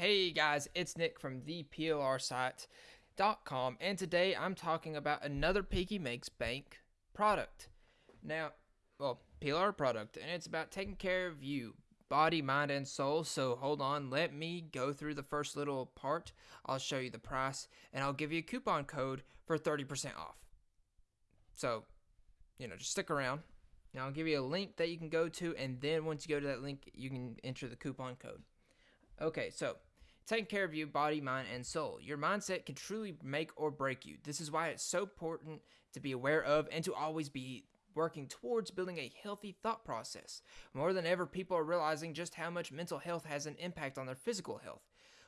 Hey guys, it's Nick from theplrsite.com and today I'm talking about another Piggy Makes Bank product. Now, well, PLR product and it's about taking care of you, body, mind, and soul. So hold on, let me go through the first little part. I'll show you the price and I'll give you a coupon code for 30% off. So, you know, just stick around. Now I'll give you a link that you can go to and then once you go to that link, you can enter the coupon code. Okay, so taking care of you, body, mind, and soul. Your mindset can truly make or break you. This is why it's so important to be aware of and to always be working towards building a healthy thought process. More than ever, people are realizing just how much mental health has an impact on their physical health.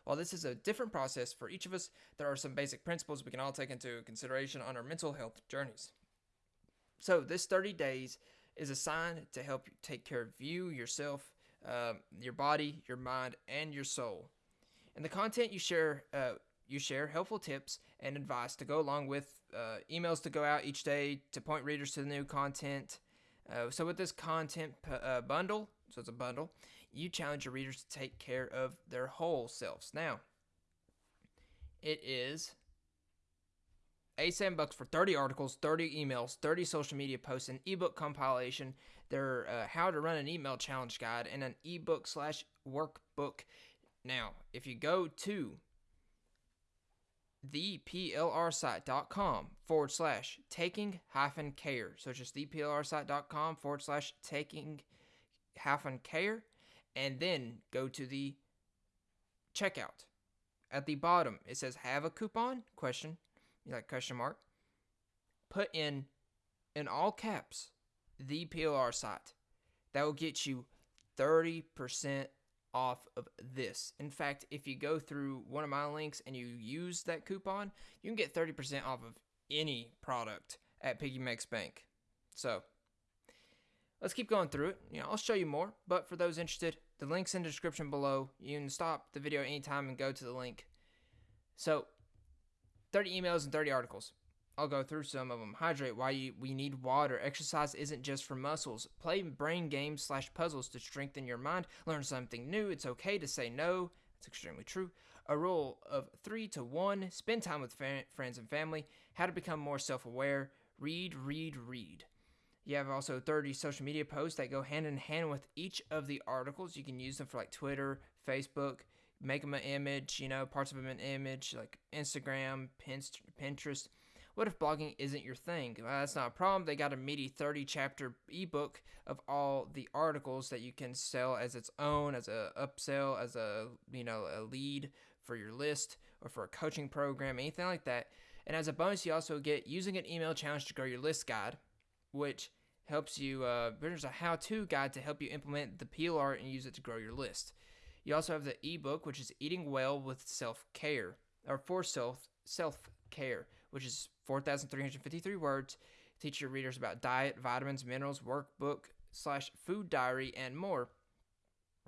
While this is a different process for each of us, there are some basic principles we can all take into consideration on our mental health journeys. So, this 30 days is a sign to help you take care of you, yourself, uh, your body, your mind, and your soul. And the content you share, uh, you share helpful tips and advice to go along with uh, emails to go out each day to point readers to the new content. Uh, so with this content uh, bundle, so it's a bundle, you challenge your readers to take care of their whole selves. Now, it is 87 bucks for 30 articles, 30 emails, 30 social media posts, an ebook compilation, their uh, how to run an email challenge guide, and an ebook slash workbook now, if you go to theplrsite.com forward slash taking hyphen care, so just theplrsite.com forward slash taking hyphen care, and then go to the checkout. At the bottom, it says have a coupon? Question. You like question mark? Put in in all caps the PLR site. That will get you 30% off of this. In fact, if you go through one of my links and you use that coupon, you can get 30% off of any product at Piggy Makes Bank. So, let's keep going through it. You know, I'll show you more, but for those interested, the link's in the description below. You can stop the video anytime and go to the link. So, 30 emails and 30 articles. I'll go through some of them. Hydrate, why you, we need water. Exercise isn't just for muscles. Play brain games slash puzzles to strengthen your mind. Learn something new. It's okay to say no. It's extremely true. A rule of three to one. Spend time with fa- friends and family. How to become more self aware. Read, read, read. You have also 30 social media posts that go hand in hand with each of the articles. You can use them for like Twitter, Facebook, make them an image, you know, parts of them an image, like Instagram, Pinterest. What if blogging isn't your thing? Well, that's not a problem. They got a meaty 30 chapter ebook of all the articles that you can sell as its own, as a upsell, as a you know a lead for your list or for a coaching program, anything like that. And as a bonus, you also get using an email challenge to grow your list guide, which helps you. Uh, there's a how-to guide to help you implement the PLR and use it to grow your list. You also have the ebook, which is eating well with self-care or for self self-care, which is 4,353 words. Teach your readers about diet, vitamins, minerals, workbook slash food diary, and more.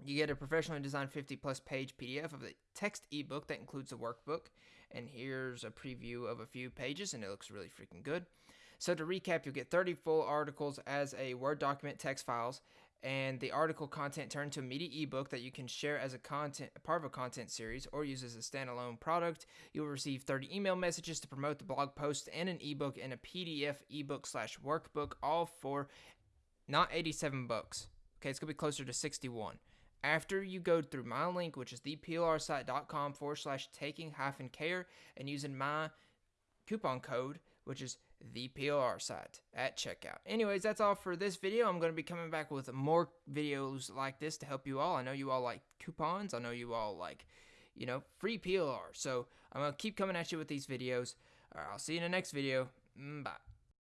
You get a professionally designed 50 plus page PDF of the text ebook that includes the workbook. And here's a preview of a few pages, and it looks really freaking good. So, to recap, you'll get 30 full articles as a Word document text files, and the article content turned to a media ebook that you can share as a content part of a content series or use as a standalone product. You'll receive 30 email messages to promote the blog post and an ebook and a PDF ebook slash workbook, all for not 87 bucks. Okay, it's gonna be closer to 61. After you go through my link, which is theplrsite.com forward slash taking hyphen care, and using my coupon code, which is the PLR site at checkout. Anyways, that's all for this video. I'm going to be coming back with more videos like this to help you all. I know you all like coupons. I know you all like, you know, free PLR. So I'm going to keep coming at you with these videos. All right, I'll see you in the next video. Mm, bye.